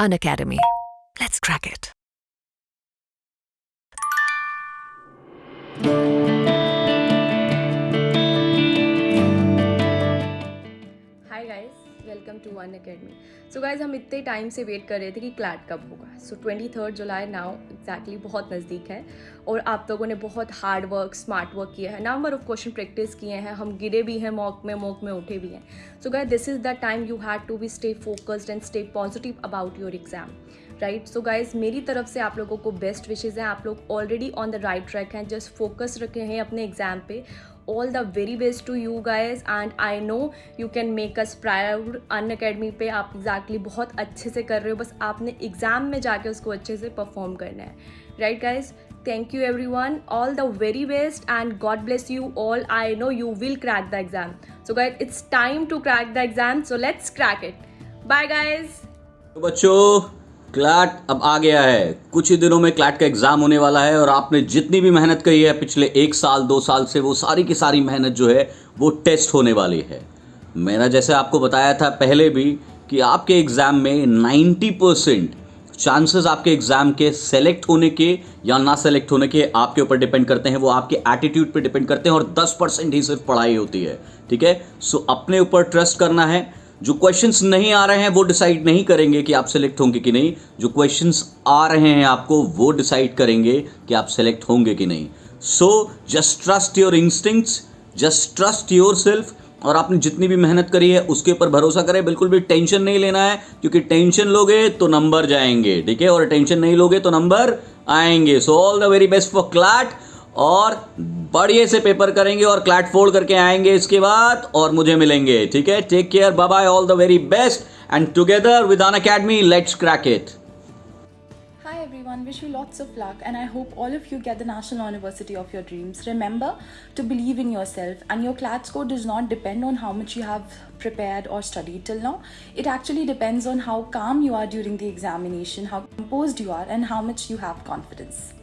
Unacademy. Let's crack it. Hi guys welcome to Unacademy. So guys हम इतने time से wait कर रहे थे कि क्लैट कब होगा। So twenty third July now exactly बहुत नज़दीक है और आप लोगों ने बहुत हार्ड वर्क स्मार्ट वर्क किया है। नंबर ऑफ़ क्वेश्चन प्रैक्टिस किए हैं। हम गिरे भी हैं मॉक में मॉक में उठे भी हैं। So guys this is the time you had to be stay focused and stay positive about your exam right so guys मेरी तरफ़ से आप लोगों को बेस्ट विशेज़ हैं। आप लोग already on the right track हैं। जस्ट फोकस रखे हैं अपने एग्ज़ाम पे। All the very best to you guys and I know you can make us proud Unacademy पे आप एग्जैक्टली बहुत अच्छे से कर रहे हो। बस आपने एग्ज़ाम में जाके उसको अच्छे से परफॉर्म करना है। Right guys thank you everyone all the very best and God bless you all I know you will crack the exam so guys it's time to crack the exam so let's crack it bye guys बच्चो CLAT अब आ गया है। कुछ ही दिनों में CLAT का exam होने वाला है और आपने जितनी भी मेहनत करी है, पिछले एक साल, दो साल से वो सारी की सारी मेहनत जो है, वो टेस्ट होने वाली है। मैंने जैसे आपको बताया था पहले भी कि आपके एग्ज़ाम में 90 परसेंट चांसेस आपके एग्ज़ाम के सेलेक्ट होने के या ना सेलेक्ट होने के आपके ऊपर डिपेंड करते हैं। वो आपके एटीट्यूड पे डिपेंड करते हैं और 10 परसेंट ही सिर्फ़ पढ़ाई होती है। ठीक है? सो अपने ऊपर ट्रस्ट करना है। जो क्वेश्चंस नहीं आ रहे हैं, वो डिसाइड नहीं करेंगे कि आप सेलेक्ट होंगे कि नहीं। जो क्वेश्चंस आ रहे हैं आपको, वो डिसाइड करेंगे कि आप सेलेक्ट होंगे कि नहीं। So just trust your instincts just trust yourself और आपने जितनी भी मेहनत करी है, उसके ऊपर भरोसा करें। बिल्कुल भी टेंशन नहीं लेना है, क्योंकि टेंशन लोगे तो नंबर जाएँगे, ठीक है? और टेंशन नहीं लोगे तो नंबर आएँगे। So all the very best for CLAT और बढ़िया से पेपर करेंगे और क्लैट फोल्ड करके आएँगे इसके बाद और मुझे मिलेंगे ठीक है take care bye bye all the very best and together with Unacademy let's crack it wish you lots of luck and I hope all of you get the National University of your dreams. Remember to believe in yourself and your CLAT score does not depend on how much you have prepared or studied till now. It actually depends on how calm you are during the examination, how composed you are and how much you have confidence.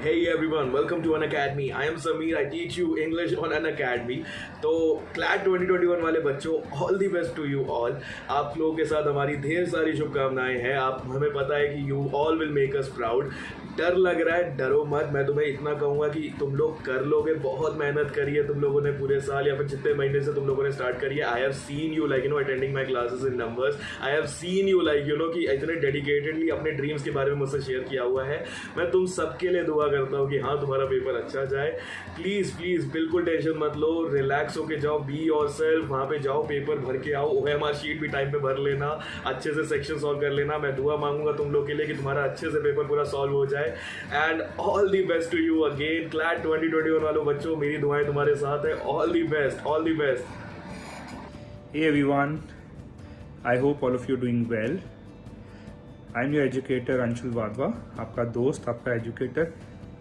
Hey everyone, welcome to An Academy. I am Samir. I teach you English on An Academy. तो CLAT 2021 वाले बच्चों all the best to you all आप लोगों के साथ हमारी ढेर सारी शुभकामनाएँ हैं आप हमें पता है कि you all will make us proud डर लग रहा है, डरो मत। मैं तुम्हें इतना कहूँगा कि तुम लोग कर लोगे, बहुत मेहनत करी है तुम लोगों ने पूरे साल, या फिर जितने महीने से तुम लोगों ने स्टार्ट करी है। I have seen you like you know attending my classes in numbers I have seen you like you know कि इतने डेडिकेटेडली अपने ड्रीम्स के बारे में मुझसे शेयर किया हुआ है। मैं तुम सबके लिए दुआ करता हूँ कि हाँ तुम्हारा पेपर अच्छा जाए। प्लीज़ प्लीज़ बिल्कुल टेंशन मत लो। रिलैक्स होके जाओ बी और सेल्फ वहाँ पे जाओ पेपर भर के आओ। ओ एम आर शीट भी टाइम पे भर लेना। अच्छे से सेक्शन सॉल्व कर लेना। मैं दुआ मांगूँगा तुम लोग के लिए कि तुम्हारा अच्छे से पेपर पूरा सॉल्व हो जाए। And all the best to you again CLAT twenty twenty one वालों बच्चों मेरी दुआएँ तुम्हारे साथ है. All the best all the best Hey everyone, I hope all of you are doing well. I'm your educator Anshul Wadhwa, आपका दोस्त आपका एजुकेटर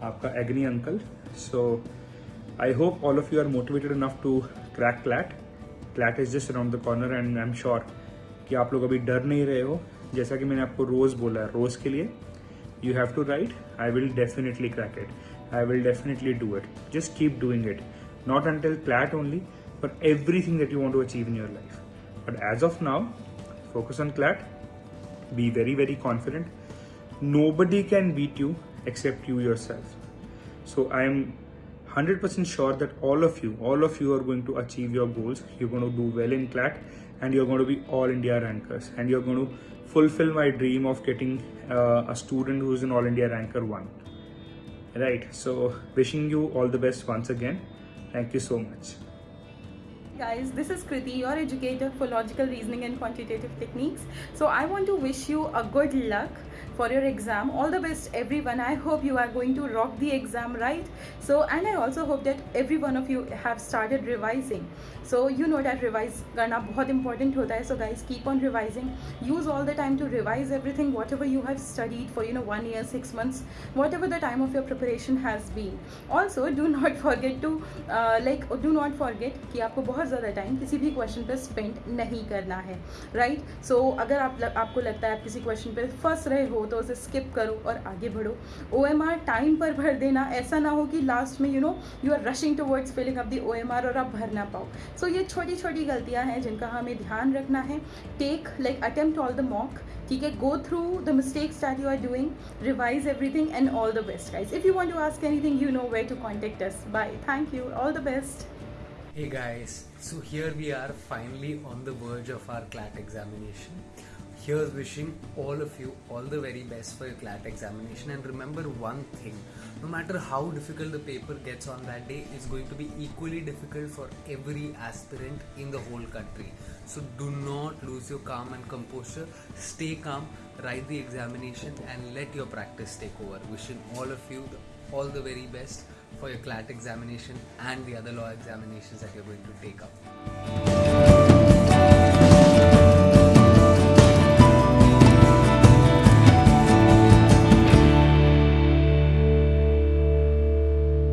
आपका agri uncle so I hope all of you are motivated enough to crack CLAT CLAT is just around the corner and I am sure कि आप लोग अभी डर नहीं रहे हो जैसा कि मैंने आपको रोज़ बोला है रोज़ के लिए। You have to write i will definitely crack it. I will definitely do it. Just keep doing it. Not until clat only but everything that you want to achieve in your life. But as of now focus on clat be very very confident. Nobody can beat you except you yourself. So i am 100% sure that all of you all of you are going to achieve your goals. You're going to do well in clat and you're going to be all india rankers and you're going to fulfill my dream of getting uh, a student who's an all india ranker 1 right so wishing you all the best once again. Thank you so much guys this is kriti your educator for logical reasoning and quantitative techniques so i want to wish you a good luck for your exam all the best everyone i hope you are going to rock the exam right so and i also hope that every one of you have started revising so you know that revise karna bahut important hota hai so guys keep on revising use all the time to revise everything whatever you have studied for you know one year six months whatever the time of your preparation has been also do not forget to uh, like do not forget कि आपको बहुत ज़्यादा time किसी भी question पर spend नहीं करना है राइट right? सो so, अगर आप लग, आपको लगता है आप किसी क्वेश्चन पर फंस रहे हो तो उसे स्किप करो और आगे बढ़ो। आर टाइम पर भर देना ऐसा ना हो कि लास्ट में you know you are rushing towards filling up the OMR और आप भर ना पाओ। सो so, ये छोटी छोटी गलतियाँ हैं जिनका हमें ध्यान रखना है। Take like attempt all the mock ठीक है? Go through the mistakes that you are doing revise everything and all the best guys if you want to ask anything you know way to contact us. Bye thank you all the best. Hey guys, so here we are finally on the verge of our CLAT examination. Here's wishing all of you all the very best for your CLAT examination and remember one thing no matter how difficult the paper gets on that day, it's going to be equally difficult for every aspirant in the whole country. So do not lose your calm and composure, stay calm, write the examination, and let your practice take over. Wishing all of you all the very best for your CLAT examination and the other law examinations that you're going to take up.